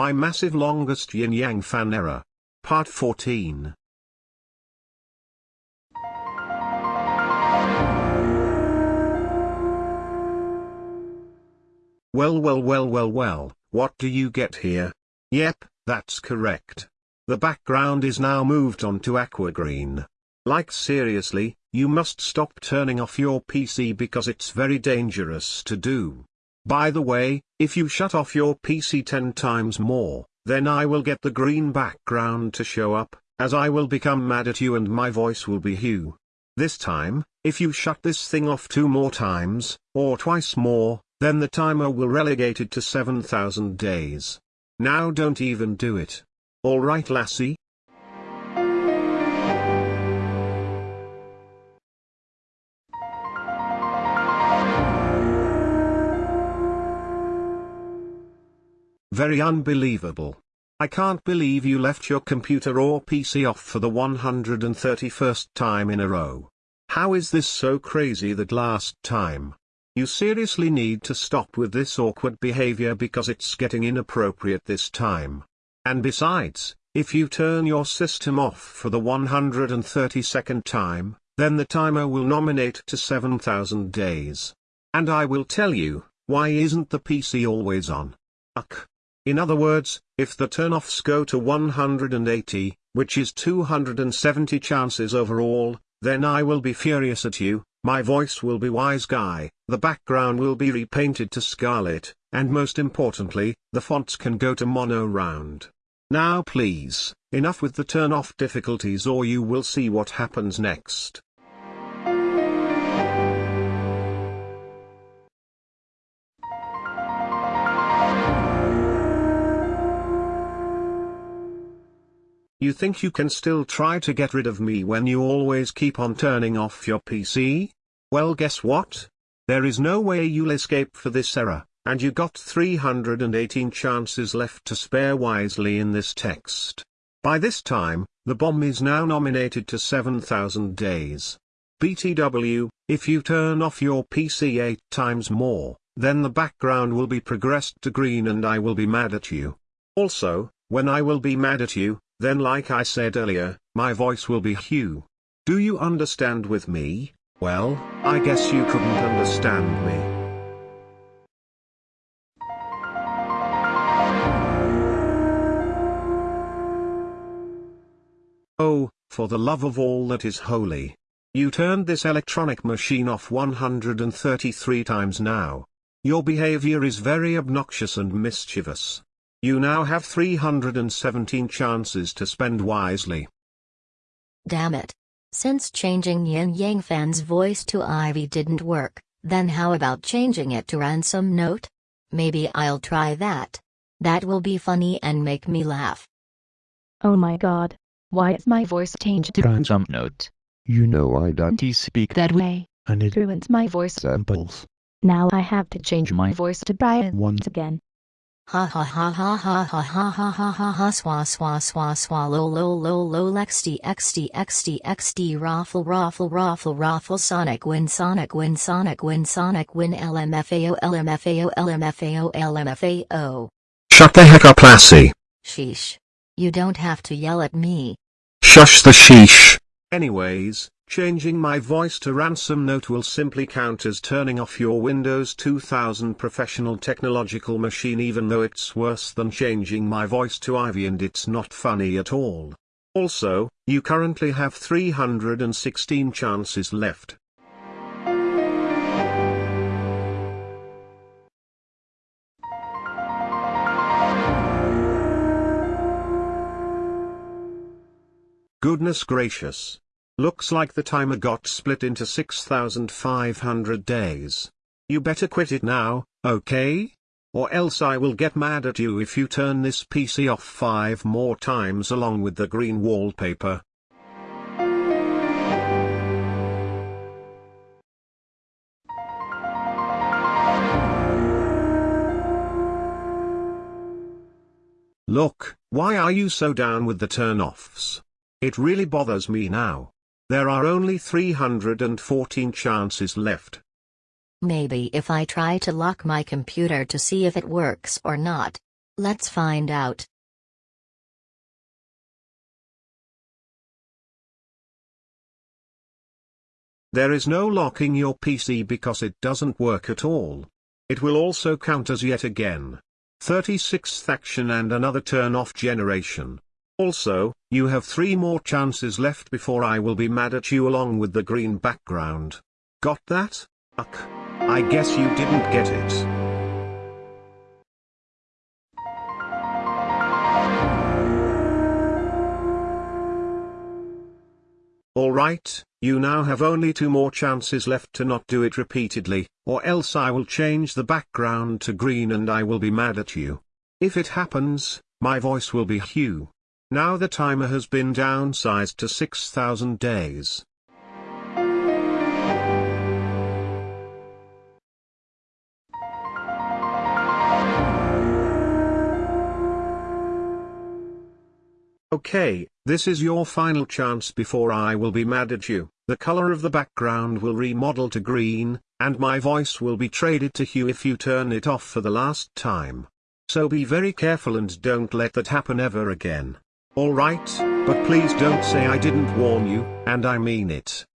My massive longest yin yang fan error. Part 14. Well well well well well, what do you get here? Yep, that's correct. The background is now moved on to aqua green. Like seriously, you must stop turning off your PC because it's very dangerous to do. By the way, if you shut off your PC 10 times more, then I will get the green background to show up, as I will become mad at you and my voice will be Hugh. This time, if you shut this thing off two more times, or twice more, then the timer will relegate it to 7000 days. Now don't even do it. Alright lassie? Very unbelievable. I can't believe you left your computer or PC off for the 131st time in a row. How is this so crazy that last time? You seriously need to stop with this awkward behavior because it's getting inappropriate this time. And besides, if you turn your system off for the 132nd time, then the timer will nominate to 7000 days. And I will tell you, why isn't the PC always on? Ugh. In other words, if the turn-offs go to 180, which is 270 chances overall, then I will be furious at you, my voice will be wise guy, the background will be repainted to scarlet, and most importantly, the fonts can go to mono round. Now please, enough with the turn off difficulties or you will see what happens next. You think you can still try to get rid of me when you always keep on turning off your PC? Well guess what? There is no way you'll escape for this error, and you got 318 chances left to spare wisely in this text. By this time, the bomb is now nominated to 7000 days. BTW, if you turn off your PC 8 times more, then the background will be progressed to green and I will be mad at you. Also, when I will be mad at you, then like I said earlier, my voice will be Hugh. Do you understand with me? Well, I guess you couldn't understand me. Oh, for the love of all that is holy. You turned this electronic machine off 133 times now. Your behavior is very obnoxious and mischievous. You now have 317 chances to spend wisely. Damn it. Since changing Yin Yang Fan's voice to Ivy didn't work, then how about changing it to Ransom Note? Maybe I'll try that. That will be funny and make me laugh. Oh my god. Why is my voice changed to Ransom Note. You know I don't speak that way, and it ruins my voice samples. Now I have to change my voice to Brian once again. Ha ha ha ha ha ha ha ha ha ha ha swa swa swa swa lo lo lo lo xd xd xd xd raffle raffle raffle raffle sonic win sonic win sonic win sonic win lmfao lmfao lmfao lmfao Shut the heck up lassie. Sheesh. You don't have to yell at me. Shush the sheesh. Anyways, changing my voice to ransom note will simply count as turning off your Windows 2000 professional technological machine even though it's worse than changing my voice to Ivy and it's not funny at all. Also, you currently have 316 chances left. Goodness gracious. Looks like the timer got split into 6,500 days. You better quit it now, okay? Or else I will get mad at you if you turn this PC off five more times along with the green wallpaper. Look, why are you so down with the turn-offs? It really bothers me now. There are only 314 chances left. Maybe if I try to lock my computer to see if it works or not. Let's find out. There is no locking your PC because it doesn't work at all. It will also count as yet again. 36th action and another turn off generation. Also, you have three more chances left before I will be mad at you along with the green background. Got that? Uck. I guess you didn't get it. Alright, you now have only two more chances left to not do it repeatedly, or else I will change the background to green and I will be mad at you. If it happens, my voice will be Hugh. Now the timer has been downsized to 6000 days. Okay, this is your final chance before I will be mad at you. The color of the background will remodel to green, and my voice will be traded to Hugh if you turn it off for the last time. So be very careful and don't let that happen ever again. Alright, but please don't say I didn't warn you, and I mean it.